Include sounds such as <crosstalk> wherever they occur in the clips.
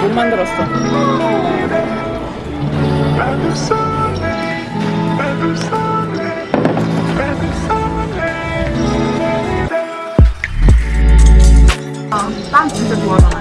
못 만들었어. 빵 진짜 좋아하잖아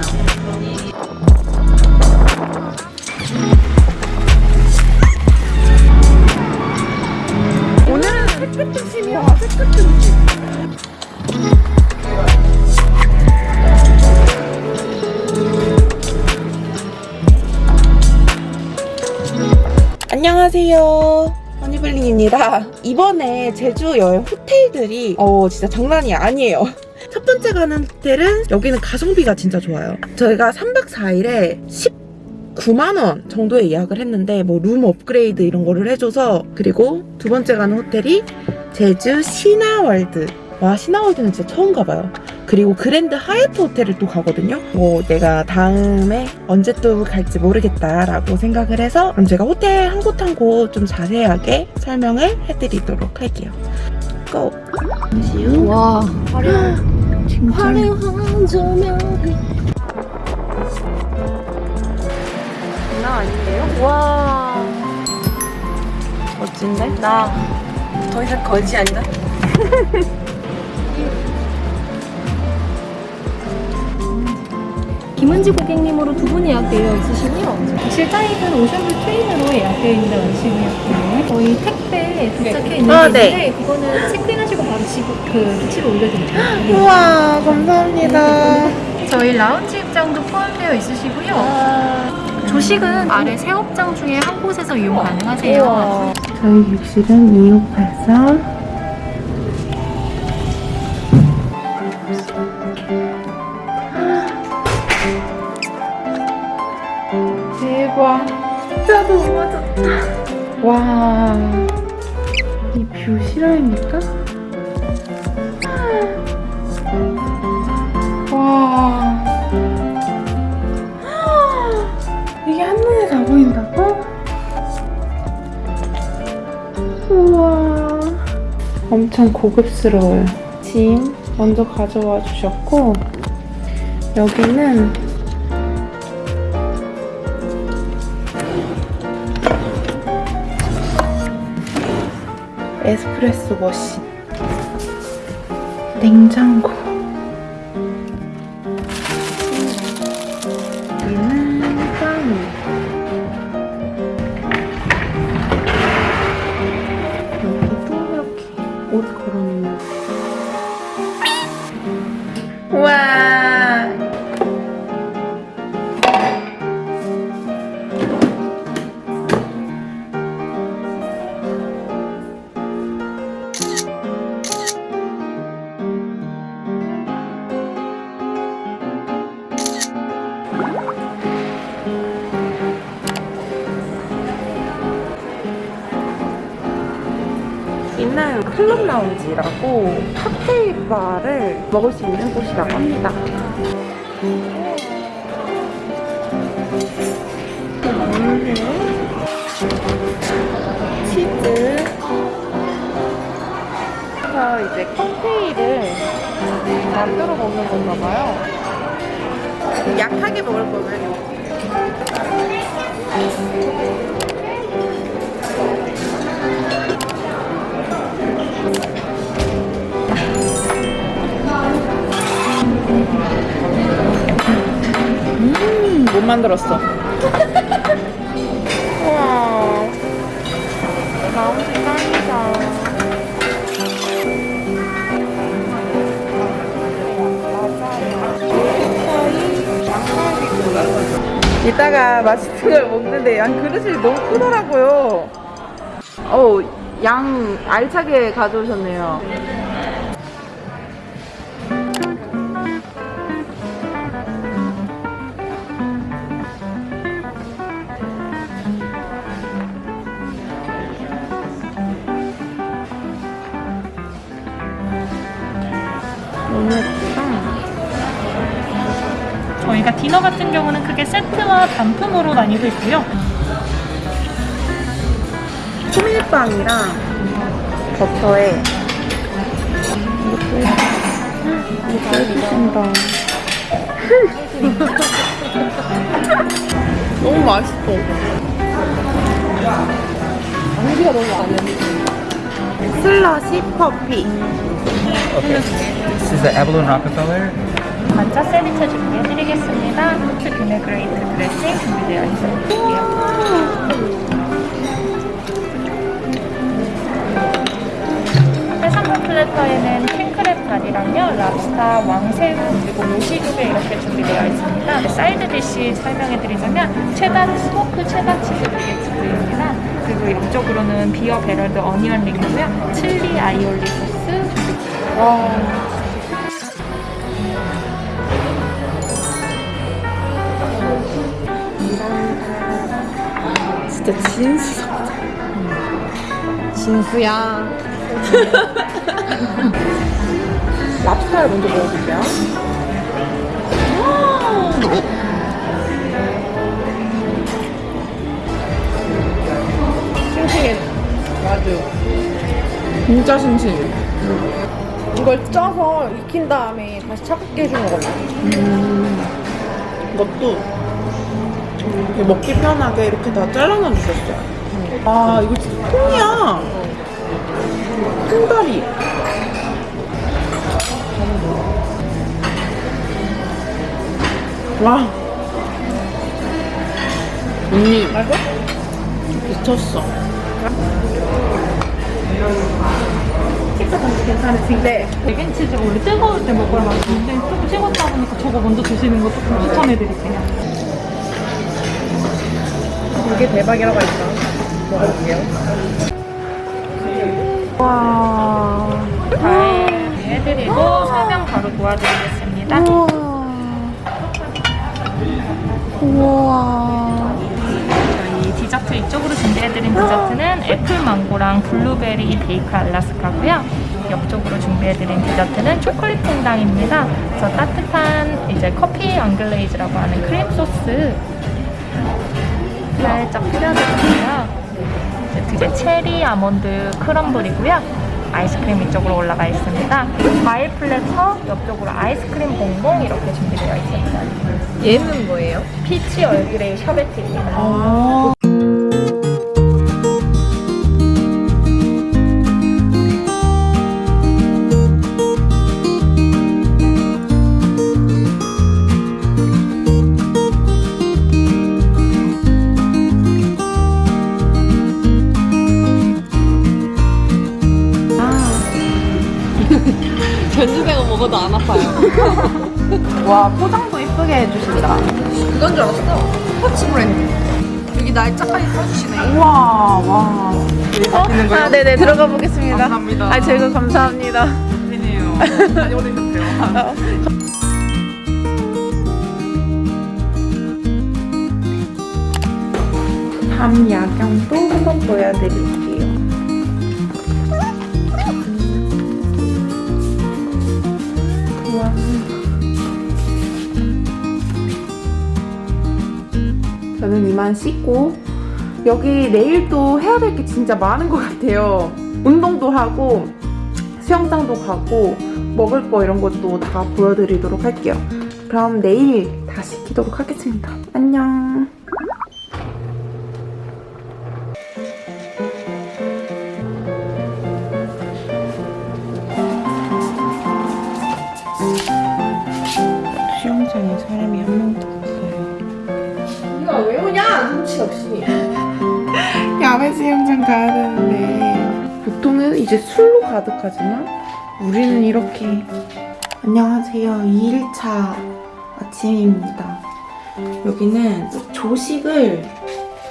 안녕하세요. 허니블링입니다. 이번에 제주 여행 호텔들이 어 진짜 장난이 아니에요. <laughs> 첫 번째 가는 호텔은 여기는 가성비가 진짜 좋아요. 저희가 3박 4일에 19만원 정도에 예약을 했는데 뭐 룸 업그레이드 이런 거를 해줘서 그리고 두 번째 가는 호텔이 제주 신화월드 와 신화월드는 진짜 처음 가봐요. 그리고 그랜드 하얏트 호텔을 또 가거든요. 뭐 내가 다음에 언제 또 갈지 모르겠다라고 생각을 해서 그럼 제가 호텔 한 곳 한 곳 좀 자세하게 설명을 해드리도록 할게요. 고! 와, 진짜 화려한 조명. 장난 아닌데요? 와 멋진데? 나 더 이상 거지 아니다. <laughs> 김은지 고객님으로 두 분 예약되어 있으시고요. 실타입은 오션뷰 트레인으로 예약되어 있는 원식이었고요. 저희 택배 도착해 있는 아, 게 네. 있는데 그거는 체크인하시고 바로 집, 그 기치로 올려드릴게요. 우와 감사합니다. 저희 라운지 입장도 포함되어 있으시고요. 조식은 아래 세 업장 중에 한 곳에서 이용 가능하세요. 우와. 저희 객실은 2684 실화입니까? 와 이게 한눈에 다 보인다고? 우와 엄청 고급스러워요 짐 먼저 가져와 주셨고 여기는 에스프레소 머신 냉장고 클럽 라운지라고 칵테일 바를 먹을 수 있는 곳이라고 합니다. 음, 치즈. 그래서 이제 칵테일을 만들어 먹는 건가 봐요. 약하게 먹을 거면 음, 못 만들었어. 우와. 라운지 짱이다. 이따가 맛있는 걸 먹는데 양 그릇이 너무 크더라고요. 어우, 양 알차게 가져오셨네요. 디너 같은 경우는 크게 세트와 단품으로 나뉘고 있고요. 호밀빵이랑 버터에 이것도 잘드신다 <laughs> 너무 맛있어. 공기가 너무 안 해. 슬러시. Okay. This is the Avalon Rockefeller. 반차 세비체 준비해드리겠습니다. 후추 비네그레이트 드레싱 준비되어 있어요. 해산물 플래터에는 킹크랩 다리랑요, 랍스타, 왕새우, 그리고 모시조개 이렇게 준비되어 있습니다. 사이드 디시 설명해드리자면 체다 스모크 체다 치즈 비게츠입니다. 그리고 옆쪽으로는 비어 베럴드 어니언 링이고요. 칠리 아이올리 소스 준비. 와. 진짜 진수. 진수야. <laughs> 랍스타를 먼저 먹어볼게요. 싱싱해. 맞아. 진짜 싱싱해. 이걸 쪄서 익힌 다음에 다시 차갑게 해주는 거거든. 이것도 이렇게 먹기 편하게 이렇게 다 잘라놔 주셨어요. 아, 이거 진짜 통이야. 통다리. 와. 언니. 미쳤어. 식사 단지 괜찮으신데 베겐 치즈 원래 뜨거울 때 먹어야 맛있는데 조금 식었다 보니까 저거 먼저 드시는 거 조금 추천해드릴게요. 이게 대박이라고 했어. 먹어볼게요. 와. 잘 해드리고 설명 바로 도와드리겠습니다. 우와. 저희 디저트 이쪽으로 준비해드린 디저트는 애플 망고랑 블루베리 baked Alaska고요. 옆쪽으로 준비해드린 디저트는 초콜릿 fondant입니다. 그래서 따뜻한 이제 커피 anglaise라고 하는 크림 소스 살짝. 이제 뒤에 체리 아몬드 crumble이고요. 아이스크림 이쪽으로 올라가 있습니다. 과일 platter 옆쪽으로 아이스크림 봉봉 이렇게 준비되어 있습니다. 얘는 뭐예요? peach Earl Grey sherbet입니다. 아. 견주생은 먹어도 안 아파요. <laughs> 와, 포장도 예쁘게 해주신다. 그건 줄 알았어. 스포츠 브랜드. 여기 날짜까지 써주시네. 우와, 와. 아, 네네. 들어가 보겠습니다. 감사합니다. 아, 제가 감사합니다. 팬이에요. <laughs> 많이 오래셨대요. 밤 야경도 한번 보여드릴게요. 저는 이만 씻고 여기 내일도 해야 될 게 진짜 많은 것 같아요. 운동도 하고 수영장도 가고 먹을 거 이런 것도 다 보여드리도록 할게요. 그럼 내일 다시 키도록 하겠습니다. 안녕. 수영장 가야 되는데. 보통은 이제 술로 가득하지만 우리는 이렇게 안녕하세요. 2일차 아침입니다. 여기는 조식을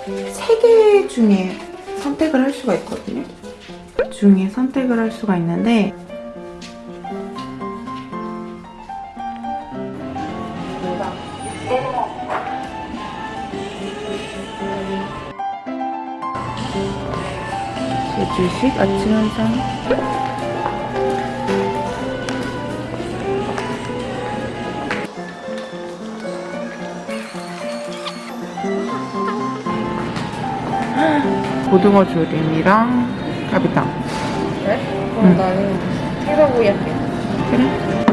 3개 중에 선택을 할 수가 있거든요. 그 중에 선택을 할 수가 있는데 주식 아침 한상 <gasps> 고등어 조림이랑 가비탕 그래? 그럼 나는 생선구이 할게. 그래?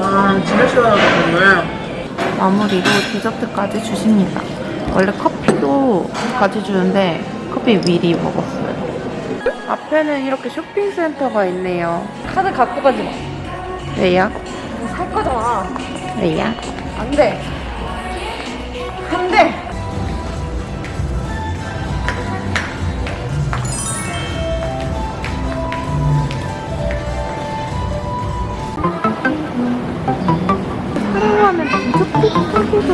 와, 진짜 시원하다, 정말. 마무리로 디저트까지 주십니다. 원래 커피도 같이 주는데 커피 미리 먹었어요. 앞에는 이렇게 쇼핑센터가 있네요. 카드 갖고 가지 마. 왜요? 살 거잖아. 왜요? 안 돼. 안 돼. 하루하면 디저트 사기도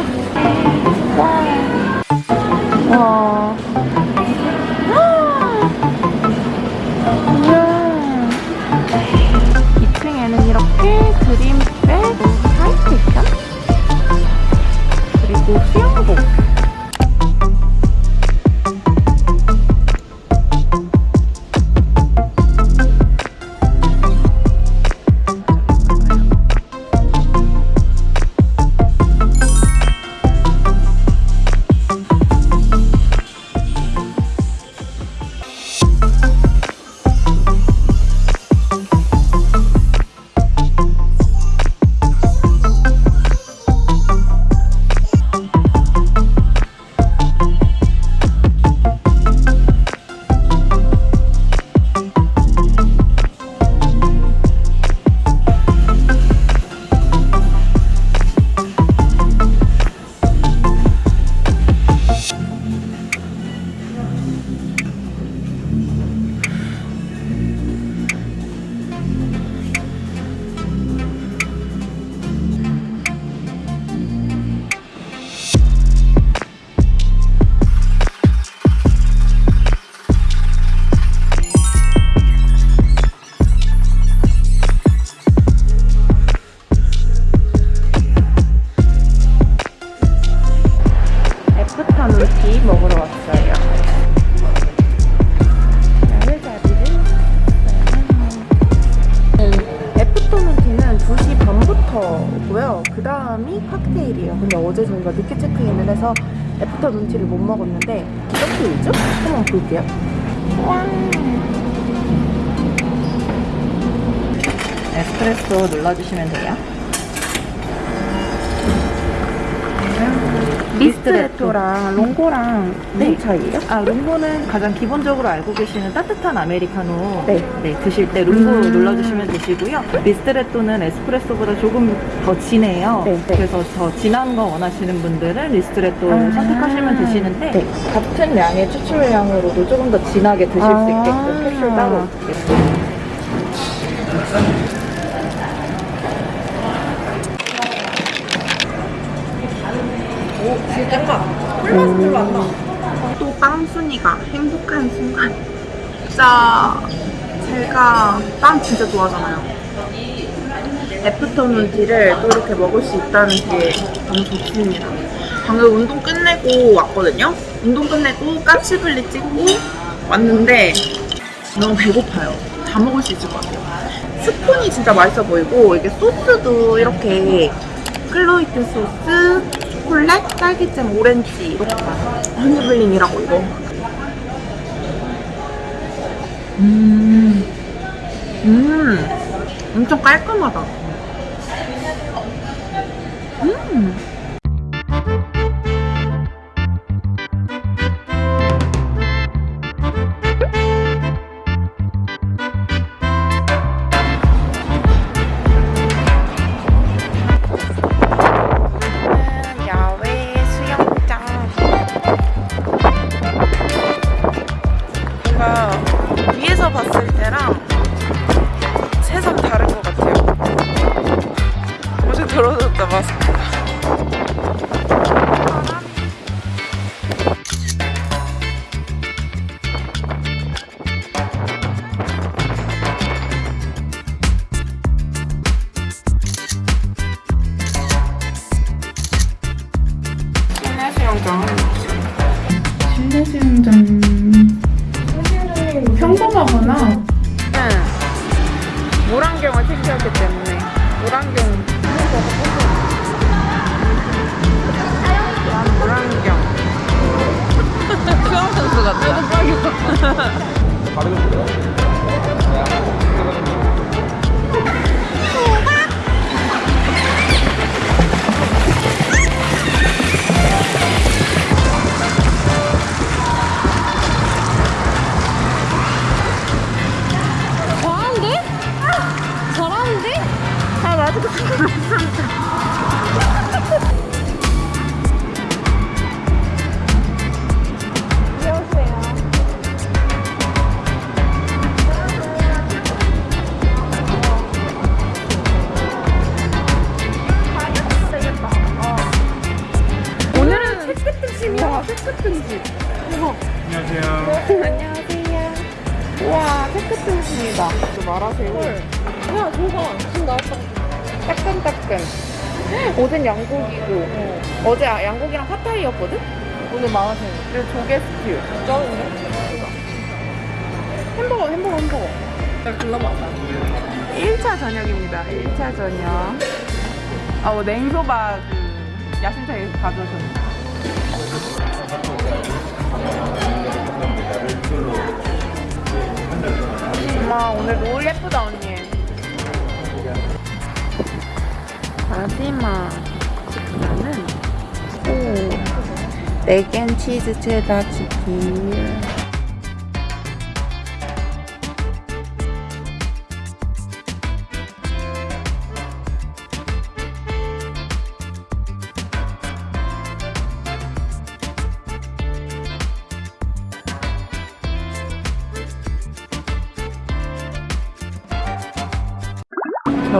에스프레소 눌러주시면 돼요. ristretto랑 lungo랑 네. 무슨 차이예요? 아, lungo는 가장 기본적으로 알고 계시는 따뜻한 아메리카노 네. 드실 때 lungo 음. 눌러주시면 되시고요. ristretto는 에스프레소보다 조금 더 진해요. 네, 네. 그래서 더 진한 거 원하시는 분들은 리스트레토 아. 선택하시면 되시는데 네. 같은 양의 추출량으로도 조금 더 진하게 드실 아. 수 있게끔 캡슐 따로 있 게끔. 또 빵순이가 행복한 순간. 진짜 제가 빵 진짜 좋아하잖아요. 애프터눈 티를 또 이렇게 먹을 수 있다는 게 너무 좋습니다. 방금 운동 끝내고 왔거든요. 운동 끝내고 까치블리 찍고 왔는데 너무 배고파요. 다 먹을 수 있을 것 같아요. 스푼이 진짜 맛있어 보이고 이게 소스도 이렇게 클로이트 소스, 초콜릿, 딸기잼, 오렌지 이렇게 허니블링이라고 이거. 음, 음, 엄청 깔끔하다. 어제 책 같은 집. 우와. 안녕하세요. 안녕하세요. 우와. 저 말하세요. 야 저거 지금 나왔다. 따끈따끈. 옷은 양고기고 어. 제 양고기랑 팟타이였거든? 오늘 만화생. 그리고 조개 스튜. 쩌는데? 햄버거, 햄버거, 햄버거. 나 글러봤다. 1차 저녁입니다. 1차 저녁. 아, 뭐 냉소바 그 야심차게 가져오셨네. 엄 마 오늘 노을 예쁘다 언니. 마지막 식사는 오 맥앤치즈 체다 치킨.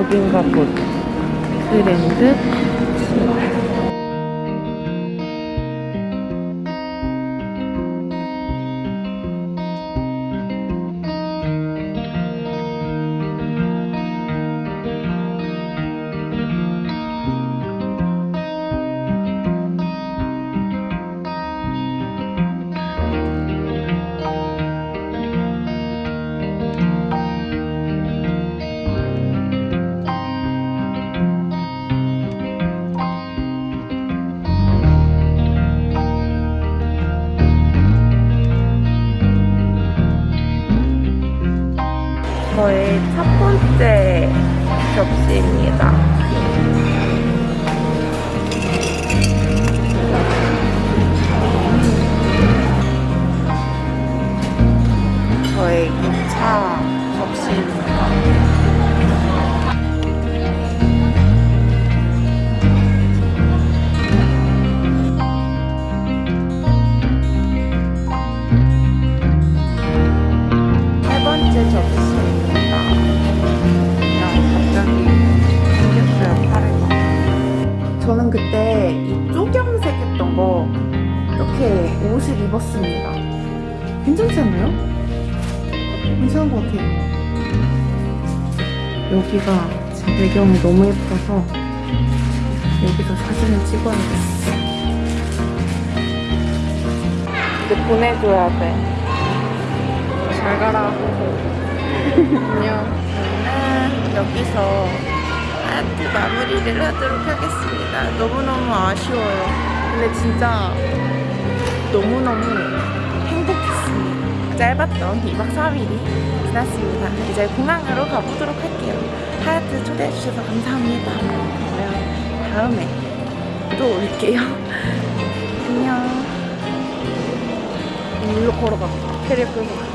여긴가 보다. 트렌드 저의 첫 번째 접시입니다. 저의 2차 그때 이 쪼경색 했던 거 이렇게 옷을 입었습니다. 괜찮지 않나요? 괜찮은 것 같아요. 여기가 지금 배경이 너무 예뻐서 여기서 사진을 찍어야겠어. 이제 보내줘야 돼. 잘 가라. 안녕. 저는 여기서 아트 마무리를 하도록 하겠습니다. 너무너무 아쉬워요. 근데 진짜 너무너무 행복했습니다. 짧았던 2박 3일이 지났습니다. 이제 공항으로 가보도록 할게요. 하얏트 초대해주셔서 감사합니다. 그러면 다음에 또 올게요. <laughs> 안녕. 일로 걸어가. 캐리어 끌고.